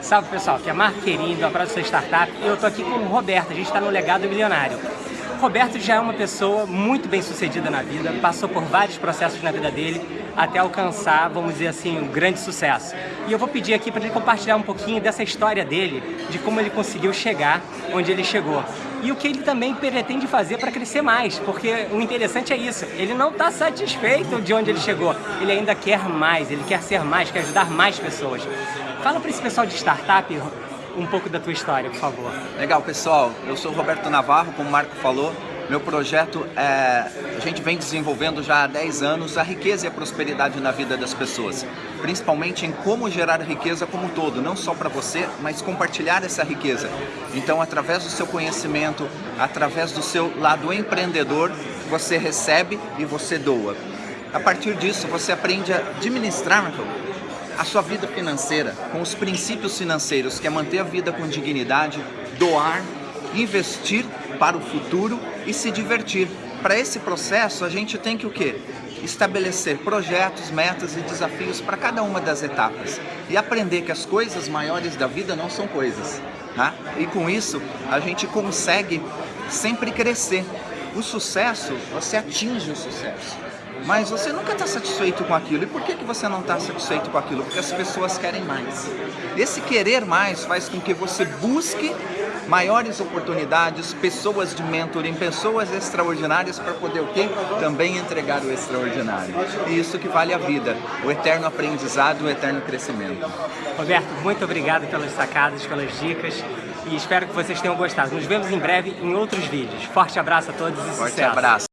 Salve pessoal, aqui é Marco Querinho do Abraço Sua Startup. E eu tô aqui com o Roberto, a gente está no Legado Milionário. Roberto já é uma pessoa muito bem sucedida na vida, passou por vários processos na vida dele até alcançar, vamos dizer assim, um grande sucesso. E eu vou pedir aqui para ele compartilhar um pouquinho dessa história dele, de como ele conseguiu chegar onde ele chegou. E o que ele também pretende fazer para crescer mais, porque o interessante é isso, ele não está satisfeito de onde ele chegou, ele ainda quer mais, ele quer ser mais, quer ajudar mais pessoas. Fala para esse pessoal de startup um pouco da tua história, por favor. Legal, pessoal. Eu sou Roberto Navarro, como o Marco falou. Meu projeto é... A gente vem desenvolvendo já há 10 anos a riqueza e a prosperidade na vida das pessoas. Principalmente em como gerar riqueza como um todo, não só para você, mas compartilhar essa riqueza. Então, através do seu conhecimento, através do seu lado empreendedor, você recebe e você doa. A partir disso, você aprende a administrar a sua vida financeira com os princípios financeiros, que é manter a vida com dignidade, doar, investir para o futuro e se divertir. Para esse processo, a gente tem que o quê? Estabelecer projetos, metas e desafios para cada uma das etapas e aprender que as coisas maiores da vida não são coisas. Tá? E com isso, a gente consegue sempre crescer. O sucesso, você atinge o sucesso mas você nunca está satisfeito com aquilo. E por que, que você não está satisfeito com aquilo? Porque as pessoas querem mais. Esse querer mais faz com que você busque maiores oportunidades, pessoas de mentoring, pessoas extraordinárias para poder o quê? Também entregar o extraordinário. E isso que vale a vida, o eterno aprendizado, o eterno crescimento. Roberto, muito obrigado pelas sacadas, pelas dicas e espero que vocês tenham gostado. Nos vemos em breve em outros vídeos. Forte abraço a todos e Forte sucesso! abraço!